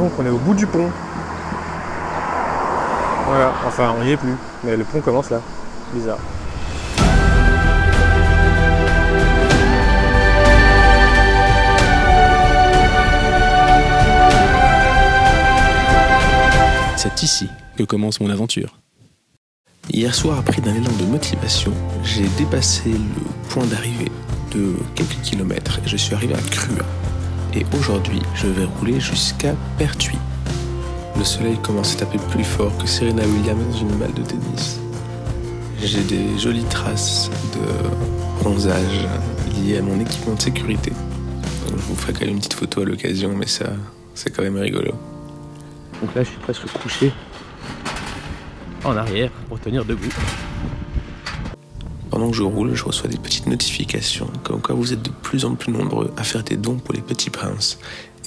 Donc on est au bout du pont. Voilà, enfin on y est plus, mais le pont commence là. Bizarre. C'est ici que commence mon aventure. Hier soir, pris d'un élan de motivation, j'ai dépassé le point d'arrivée de quelques kilomètres et je suis arrivé à Crua. Et aujourd'hui, je vais rouler jusqu'à Pertuis. Le soleil commence à taper plus fort que Serena Williams dans une balle de tennis. J'ai des jolies traces de bronzage liées à mon équipement de sécurité. Je vous ferai quand même une petite photo à l'occasion, mais ça, c'est quand même rigolo. Donc là, je suis presque couché en arrière pour tenir debout. Pendant que je roule, je reçois des petites notifications comme quoi vous êtes de plus en plus nombreux à faire des dons pour les petits princes.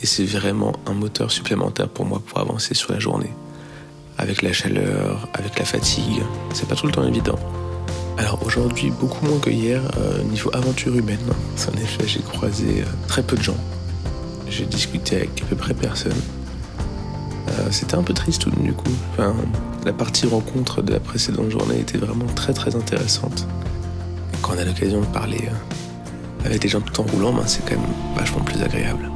Et c'est vraiment un moteur supplémentaire pour moi pour avancer sur la journée. Avec la chaleur, avec la fatigue, c'est pas tout le temps évident. Alors aujourd'hui, beaucoup moins que hier, euh, niveau aventure humaine. En effet, j'ai croisé euh, très peu de gens. J'ai discuté avec à peu près personne. Euh, C'était un peu triste du coup. La partie rencontre de la précédente journée était vraiment très très intéressante. Quand on a l'occasion de parler euh, avec des gens tout en roulant, ben, c'est quand même vachement plus agréable.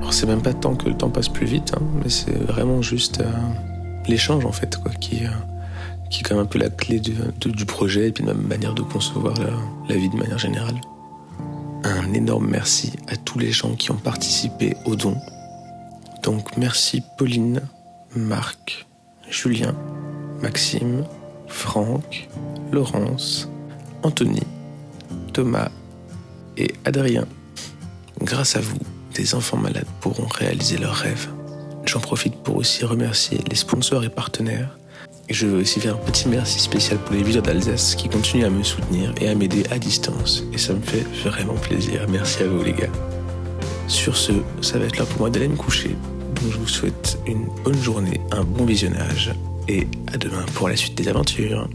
Alors c'est même pas tant que le temps passe plus vite, hein, mais c'est vraiment juste euh, l'échange en fait, qui, euh, qui est quand même un peu la clé du projet et puis de ma manière de concevoir la, la vie de manière générale. Un énorme merci à tous les gens qui ont participé au don. Donc merci Pauline, Marc, Julien, Maxime, Franck, Laurence, Anthony, Thomas et Adrien. Grâce à vous, des enfants malades pourront réaliser leurs rêves. J'en profite pour aussi remercier les sponsors et partenaires. Et je veux aussi faire un petit merci spécial pour les villers d'Alsace qui continuent à me soutenir et à m'aider à distance. Et ça me fait vraiment plaisir. Merci à vous les gars. Sur ce, ça va être l'heure pour moi d'aller me coucher. Je vous souhaite une bonne journée, un bon visionnage et à demain pour la suite des aventures.